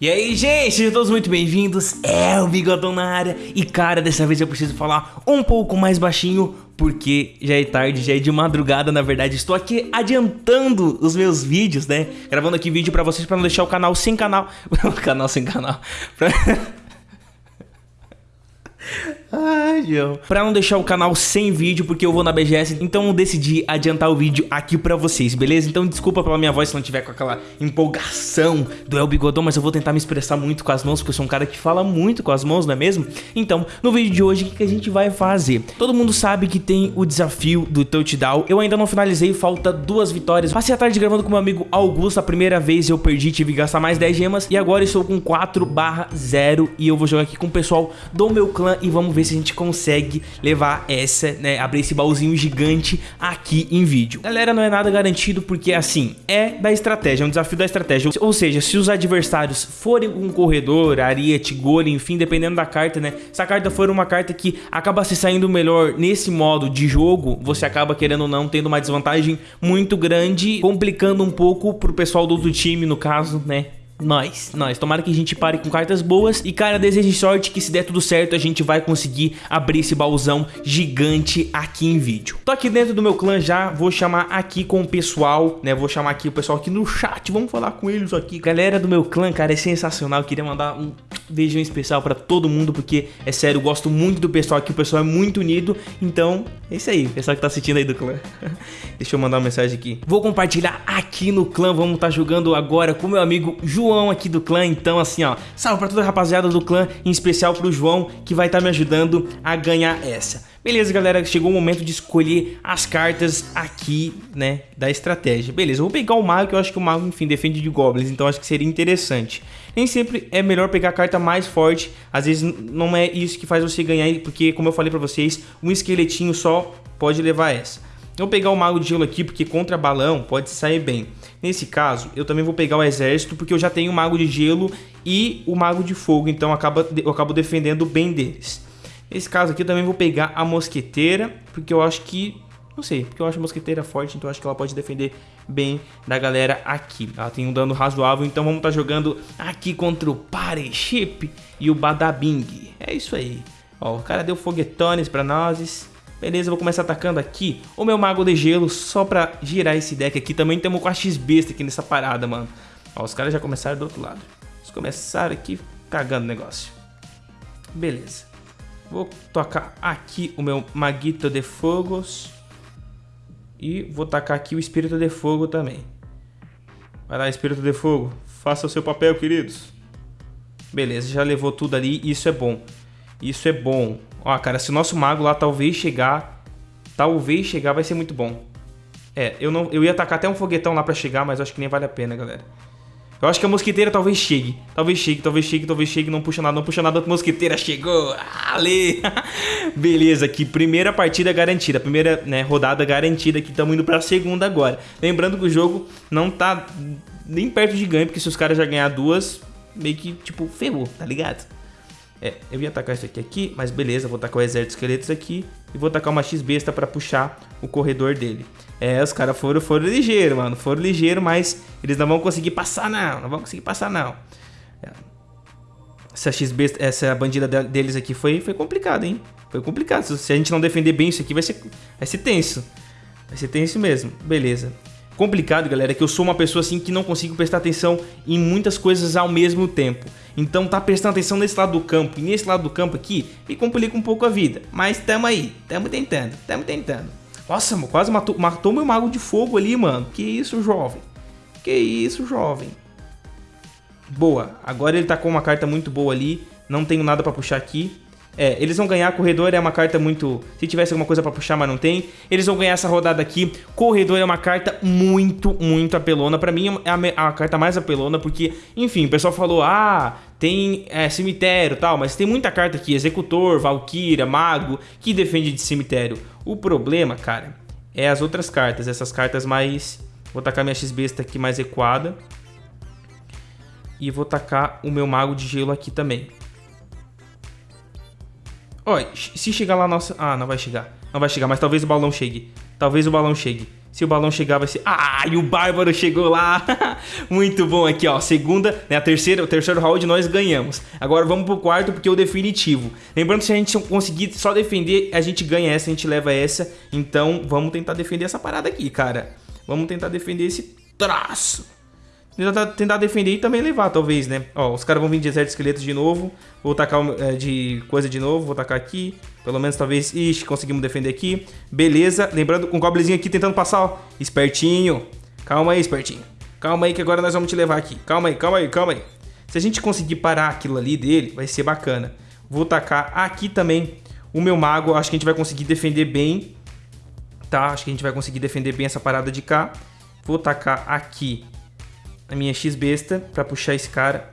E aí, gente, sejam todos muito bem-vindos. É o Bigodão na área. E cara, dessa vez eu preciso falar um pouco mais baixinho, porque já é tarde, já é de madrugada, na verdade. Estou aqui adiantando os meus vídeos, né? Gravando aqui vídeo pra vocês pra não deixar o canal sem canal. o canal sem canal. Pra... Ai, João. Pra não deixar o canal sem vídeo, porque eu vou na BGS, então eu decidi adiantar o vídeo aqui pra vocês, beleza? Então desculpa pela minha voz se não tiver com aquela empolgação do El Bigodão, mas eu vou tentar me expressar muito com as mãos, porque eu sou um cara que fala muito com as mãos, não é mesmo? Então, no vídeo de hoje, o que a gente vai fazer? Todo mundo sabe que tem o desafio do touchdown, eu ainda não finalizei, falta duas vitórias. Passei a tarde gravando com meu amigo Augusto, a primeira vez eu perdi, tive que gastar mais 10 gemas, e agora estou com 4 barra 0, e eu vou jogar aqui com o pessoal do meu clã, e vamos ver se a gente consegue levar essa, né, abrir esse baúzinho gigante aqui em vídeo. Galera, não é nada garantido porque, assim, é da estratégia, é um desafio da estratégia. Ou seja, se os adversários forem um corredor, ariete, golem, enfim, dependendo da carta, né, se a carta for uma carta que acaba se saindo melhor nesse modo de jogo, você acaba, querendo ou não, tendo uma desvantagem muito grande, complicando um pouco pro pessoal do outro time, no caso, né, nós, nós. Tomara que a gente pare com cartas boas. E, cara, desejo sorte que se der tudo certo, a gente vai conseguir abrir esse baúzão gigante aqui em vídeo. Tô aqui dentro do meu clã já, vou chamar aqui com o pessoal, né? Vou chamar aqui o pessoal aqui no chat, vamos falar com eles aqui. Galera do meu clã, cara, é sensacional. Eu queria mandar um beijão especial pra todo mundo, porque, é sério, eu gosto muito do pessoal aqui. O pessoal é muito unido. Então, é isso aí, pessoal que tá assistindo aí do clã. Deixa eu mandar uma mensagem aqui. Vou compartilhar aqui no clã, vamos estar tá jogando agora com meu amigo João aqui do clã, então assim, ó, salve pra toda a rapaziada do clã, em especial pro João, que vai estar tá me ajudando a ganhar essa. Beleza, galera, chegou o momento de escolher as cartas aqui, né, da estratégia. Beleza, eu vou pegar o mago, que eu acho que o mago, enfim, defende de goblins, então acho que seria interessante. Nem sempre é melhor pegar a carta mais forte, às vezes não é isso que faz você ganhar, porque, como eu falei pra vocês, um esqueletinho só pode levar essa. Eu vou pegar o Mago de Gelo aqui, porque contra balão pode sair bem. Nesse caso, eu também vou pegar o Exército, porque eu já tenho o Mago de Gelo e o Mago de Fogo, então acaba, eu acabo defendendo bem deles. Nesse caso aqui, eu também vou pegar a Mosqueteira, porque eu acho que... Não sei, porque eu acho a Mosqueteira forte, então acho que ela pode defender bem da galera aqui. Ela tem um dano razoável, então vamos estar tá jogando aqui contra o Parechip e o Badabing. É isso aí. Ó, o cara deu foguetones pra nós. Beleza, vou começar atacando aqui o meu Mago de Gelo só pra girar esse deck aqui. Também temos com a X-Besta aqui nessa parada, mano. Ó, os caras já começaram do outro lado. Eles começaram aqui cagando o negócio. Beleza. Vou tocar aqui o meu Maguito de Fogos. E vou tacar aqui o Espírito de Fogo também. Vai lá, Espírito de Fogo. Faça o seu papel, queridos. Beleza, já levou tudo ali. Isso é bom. Isso é bom. Ó, cara, se o nosso mago lá talvez chegar, talvez chegar, vai ser muito bom. É, eu, não, eu ia atacar até um foguetão lá pra chegar, mas acho que nem vale a pena, galera. Eu acho que a mosquiteira talvez chegue. Talvez chegue, talvez chegue, talvez chegue. Não puxa nada, não puxa nada. Mosquiteira chegou. Ale! Beleza, aqui. Primeira partida garantida. Primeira né, rodada garantida. Aqui estamos indo pra segunda agora. Lembrando que o jogo não tá nem perto de ganho. Porque se os caras já ganhar duas, meio que, tipo, ferrou, tá ligado? É, eu ia atacar isso aqui aqui, mas beleza, vou tacar o exército de esqueletos aqui e vou tacar uma X-besta pra puxar o corredor dele. É, os caras foram, foram ligeiro, mano, foram ligeiro, mas eles não vão conseguir passar não, não vão conseguir passar não. É. Essa X-besta, essa bandida deles aqui foi, foi complicado, hein? Foi complicado, se a gente não defender bem isso aqui vai ser, vai ser tenso. Vai ser tenso mesmo, beleza complicado, galera, é que eu sou uma pessoa assim que não consigo prestar atenção em muitas coisas ao mesmo tempo. Então tá prestando atenção nesse lado do campo e nesse lado do campo aqui me complica um pouco a vida. Mas tamo aí, tamo tentando, tamo tentando. Nossa, mano, quase matou, matou meu mago de fogo ali, mano. Que isso, jovem. Que isso, jovem. Boa, agora ele tá com uma carta muito boa ali. Não tenho nada pra puxar aqui. É, eles vão ganhar Corredor, é uma carta muito... Se tivesse alguma coisa pra puxar, mas não tem. Eles vão ganhar essa rodada aqui. Corredor é uma carta muito, muito apelona. Pra mim é a, a carta mais apelona, porque, enfim, o pessoal falou, ah, tem é, cemitério e tal, mas tem muita carta aqui, Executor, Valkyria, Mago, que defende de cemitério. O problema, cara, é as outras cartas, essas cartas mais... Vou tacar minha X-Besta aqui mais equada. E vou tacar o meu Mago de Gelo aqui também. Ó, se chegar lá, nossa... Ah, não vai chegar. Não vai chegar, mas talvez o balão chegue. Talvez o balão chegue. Se o balão chegar, vai ser... Ah, e o Bárbaro chegou lá. Muito bom aqui, ó. Segunda, né? A terceira, o terceiro round nós ganhamos. Agora vamos pro quarto, porque é o definitivo. Lembrando que se a gente conseguir só defender, a gente ganha essa, a gente leva essa. Então, vamos tentar defender essa parada aqui, cara. Vamos tentar defender esse traço. Tentar, tentar defender e também levar, talvez, né? Ó, os caras vão vir de exército esqueletos de novo. Vou tacar é, de coisa de novo. Vou tacar aqui. Pelo menos, talvez... Ixi, conseguimos defender aqui. Beleza. Lembrando, um goblinzinho aqui tentando passar, ó. Espertinho. Calma aí, espertinho. Calma aí que agora nós vamos te levar aqui. Calma aí, calma aí, calma aí. Se a gente conseguir parar aquilo ali dele, vai ser bacana. Vou tacar aqui também o meu mago. Acho que a gente vai conseguir defender bem. Tá? Acho que a gente vai conseguir defender bem essa parada de cá. Vou tacar aqui a minha X-besta pra puxar esse cara.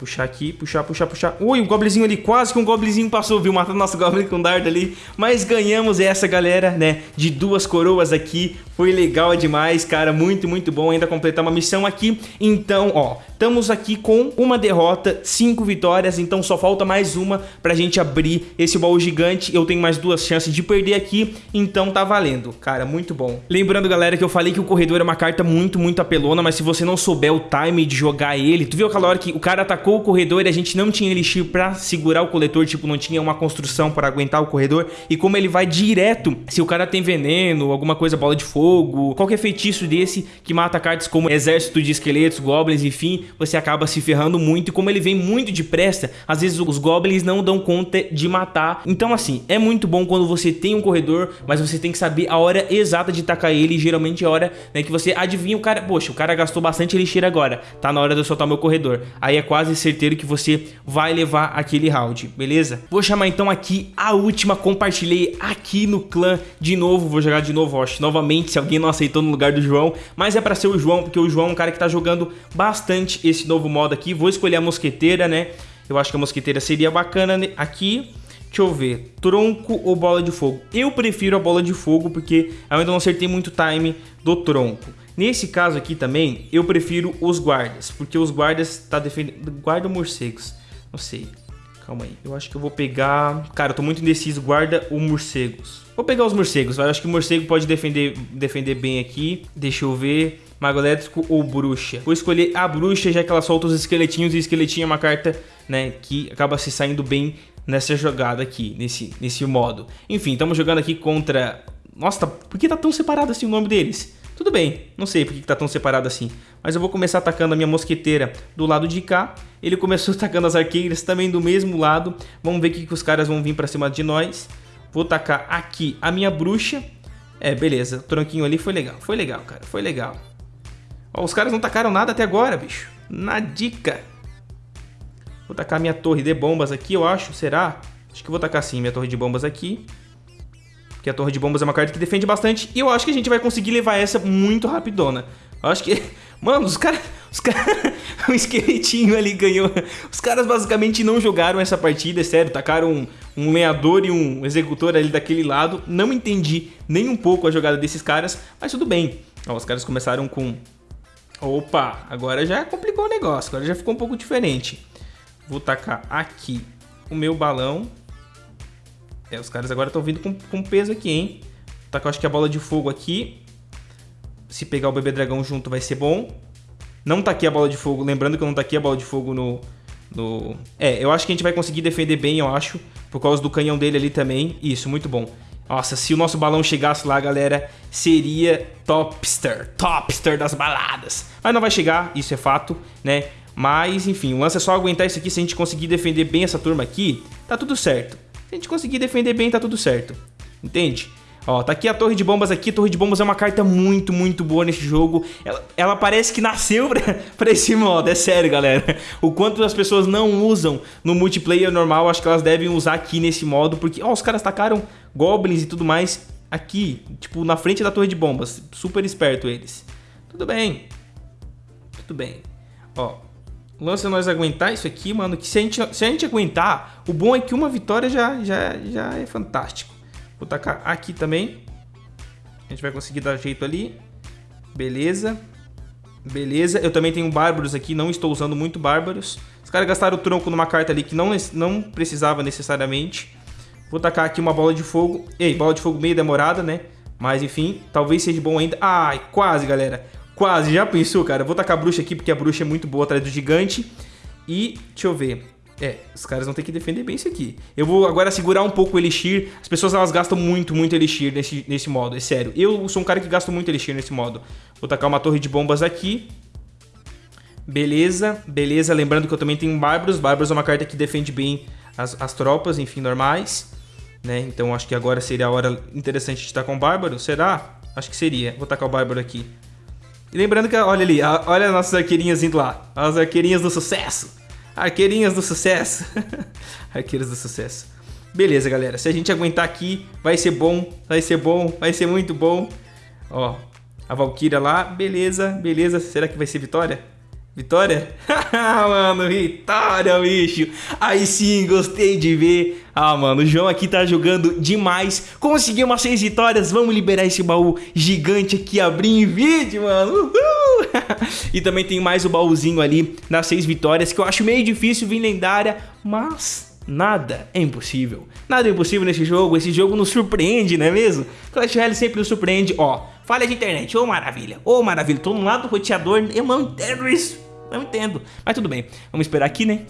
Puxar aqui, puxar, puxar, puxar. Ui, um goblinzinho ali, quase que um goblinzinho passou, viu? Matando nosso goblin com dardo ali. Mas ganhamos essa, galera, né? De duas coroas aqui. Foi legal demais, cara. Muito, muito bom ainda completar uma missão aqui. Então, ó, estamos aqui com uma derrota, cinco vitórias. Então só falta mais uma pra gente abrir esse baú gigante. Eu tenho mais duas chances de perder aqui. Então tá valendo, cara. Muito bom. Lembrando, galera, que eu falei que o corredor é uma carta muito, muito apelona. Mas se você não souber o time de jogar ele... Tu viu aquela hora que o cara atacou o corredor e a gente não tinha elixir pra segurar o coletor, tipo, não tinha uma construção para aguentar o corredor. E como ele vai direto, se o cara tem veneno, alguma coisa, bola de fogo, qualquer feitiço desse que mata cartas como exército de esqueletos, goblins, enfim, você acaba se ferrando muito. E como ele vem muito depressa, às vezes os goblins não dão conta de matar. Então, assim, é muito bom quando você tem um corredor, mas você tem que saber a hora exata de tacar ele. geralmente é a hora né, que você adivinha o cara. Poxa, o cara gastou bastante elixir agora, tá na hora de eu soltar meu corredor. Aí é quase certeiro que você vai levar aquele round, beleza? Vou chamar então aqui a última, compartilhei aqui no clã de novo, vou jogar de novo, acho, novamente, se alguém não aceitou no lugar do João, mas é pra ser o João, porque o João é um cara que tá jogando bastante esse novo modo aqui, vou escolher a mosqueteira, né? Eu acho que a mosqueteira seria bacana aqui, Deixa eu ver, tronco ou bola de fogo? Eu prefiro a bola de fogo porque eu ainda não acertei muito time do tronco. Nesse caso aqui também, eu prefiro os guardas, porque os guardas tá defendendo... Guarda ou morcegos? Não sei. Calma aí. Eu acho que eu vou pegar... Cara, eu tô muito indeciso. Guarda ou morcegos? Vou pegar os morcegos. Eu acho que o morcego pode defender, defender bem aqui. Deixa eu ver. Mago elétrico ou bruxa? Vou escolher a bruxa, já que ela solta os esqueletinhos. E esqueletinho é uma carta, né, que acaba se saindo bem nessa jogada aqui, nesse, nesse modo. Enfim, estamos jogando aqui contra... Nossa, por que tá tão separado assim o nome deles? Tudo bem, não sei por que tá tão separado assim. Mas eu vou começar atacando a minha mosqueteira do lado de cá. Ele começou atacando as arqueiras também do mesmo lado. Vamos ver o que, os caras vão vir pra cima de nós. Vou tacar aqui a minha bruxa. É, beleza. O tronquinho ali foi legal. Foi legal, cara. Foi legal. Ó, os caras não tacaram nada até agora, bicho. Na dica. Vou tacar minha torre de bombas aqui, eu acho. Será? Acho que vou tacar sim minha torre de bombas aqui. Porque a torre de bombas é uma carta que defende bastante. E eu acho que a gente vai conseguir levar essa muito rapidona. Eu acho que... Mano, os caras... Os caras... o esqueletinho ali ganhou. Os caras basicamente não jogaram essa partida, é sério. Tacaram um, um lenhador e um executor ali daquele lado. Não entendi nem um pouco a jogada desses caras. Mas tudo bem. Ó, os caras começaram com... Opa, agora já complicou o negócio. Agora já ficou um pouco diferente. Vou tacar aqui o meu balão. É, os caras agora estão vindo com, com peso aqui, hein? Tá, eu acho que a bola de fogo aqui. Se pegar o bebê dragão junto vai ser bom. Não tá aqui a bola de fogo. Lembrando que não tá aqui a bola de fogo no, no... É, eu acho que a gente vai conseguir defender bem, eu acho. Por causa do canhão dele ali também. Isso, muito bom. Nossa, se o nosso balão chegasse lá, galera, seria topster. Topster das baladas. Mas não vai chegar, isso é fato, né? Mas, enfim, o lance é só aguentar isso aqui. Se a gente conseguir defender bem essa turma aqui, tá tudo certo. Se a gente conseguir defender bem, tá tudo certo. Entende? Ó, tá aqui a torre de bombas aqui. A torre de bombas é uma carta muito, muito boa nesse jogo. Ela, ela parece que nasceu pra, pra esse modo. É sério, galera. O quanto as pessoas não usam no multiplayer normal, acho que elas devem usar aqui nesse modo. Porque, ó, os caras tacaram goblins e tudo mais aqui. Tipo, na frente da torre de bombas. Super esperto eles. Tudo bem. Tudo bem. Ó, o lance é nós aguentar isso aqui, mano. Que se a gente, se a gente aguentar, o bom é que uma vitória já, já, já é fantástico. Vou tacar aqui também. A gente vai conseguir dar jeito ali. Beleza. Beleza. Eu também tenho bárbaros aqui. Não estou usando muito bárbaros. Os caras gastaram o tronco numa carta ali que não, não precisava necessariamente. Vou tacar aqui uma bola de fogo. Ei, bola de fogo meio demorada, né? Mas enfim, talvez seja bom ainda. Ai, quase, galera. Quase, já pensou, cara? Vou tacar a bruxa aqui porque a bruxa é muito boa atrás do gigante. E, deixa eu ver. É, os caras vão ter que defender bem isso aqui. Eu vou agora segurar um pouco o Elixir. As pessoas, elas gastam muito, muito Elixir nesse, nesse modo, é sério. Eu sou um cara que gasta muito Elixir nesse modo. Vou tacar uma torre de bombas aqui. Beleza, beleza. Lembrando que eu também tenho Bárbaros. Bárbaros é uma carta que defende bem as, as tropas, enfim, normais. Né? Então acho que agora seria a hora interessante de estar com o Bárbaro. Será? Acho que seria. Vou tacar o Bárbaro aqui. E lembrando que, olha ali, olha as nossas arqueirinhas indo lá. As arqueirinhas do sucesso. Arqueirinhas do sucesso. Arqueiras do sucesso. Beleza, galera. Se a gente aguentar aqui, vai ser bom. Vai ser bom. Vai ser muito bom. Ó, a Valkyria lá. Beleza, beleza. Será que vai ser vitória? Vitória? mano, vitória, bicho. Aí sim, gostei de ver. Ah, mano, o João aqui tá jogando demais. Conseguiu umas seis vitórias. Vamos liberar esse baú gigante aqui, abrir em vídeo, mano. Uhul. e também tem mais o baúzinho ali das seis vitórias, que eu acho meio difícil vir lendária, mas nada é impossível. Nada é impossível nesse jogo, esse jogo nos surpreende, não é mesmo? Clash Royale sempre nos surpreende, ó, falha de internet, ô oh, maravilha, ô oh, maravilha, tô no lado do roteador, eu não entendo isso, não entendo, mas tudo bem, vamos esperar aqui, né?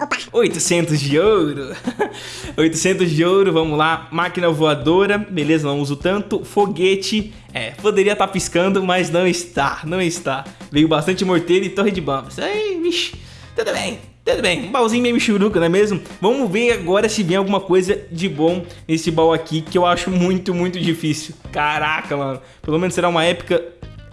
Opa. 800 de ouro. 800 de ouro, vamos lá. Máquina voadora, beleza, não uso tanto. Foguete, é, poderia estar tá piscando Mas não está, não está. Veio bastante morteiro e torre de bombas Aí, vixe, tudo bem tudo bem, um baúzinho meio churuca, não é mesmo? Vamos ver agora se vem alguma coisa de bom nesse baú aqui, que eu acho muito, muito difícil. Caraca, mano. Pelo menos será uma época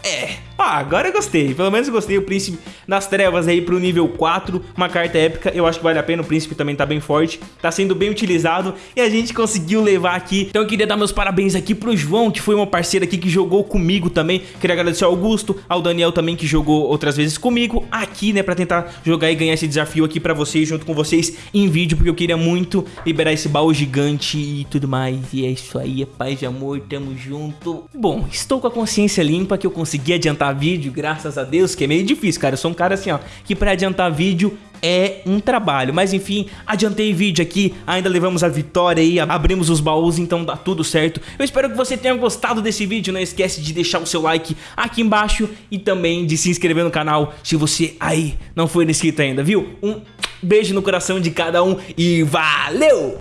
é, ah, agora eu gostei. Pelo menos eu gostei. O Príncipe das Trevas aí pro nível 4. Uma carta épica. Eu acho que vale a pena. O Príncipe também tá bem forte. Tá sendo bem utilizado. E a gente conseguiu levar aqui. Então eu queria dar meus parabéns aqui pro João, que foi uma parceira aqui que jogou comigo também. Queria agradecer ao Augusto, ao Daniel também, que jogou outras vezes comigo aqui, né? Pra tentar jogar e ganhar esse desafio aqui pra vocês, junto com vocês em vídeo. Porque eu queria muito liberar esse baú gigante e tudo mais. E é isso aí, é paz e amor. Tamo junto. Bom, estou com a consciência limpa que eu consegui consegui adiantar vídeo, graças a Deus, que é meio difícil, cara. Eu sou um cara assim, ó, que pra adiantar vídeo é um trabalho. Mas enfim, adiantei vídeo aqui, ainda levamos a vitória aí, abrimos os baús, então dá tudo certo. Eu espero que você tenha gostado desse vídeo, não esquece de deixar o seu like aqui embaixo e também de se inscrever no canal se você aí não for inscrito ainda, viu? Um beijo no coração de cada um e valeu!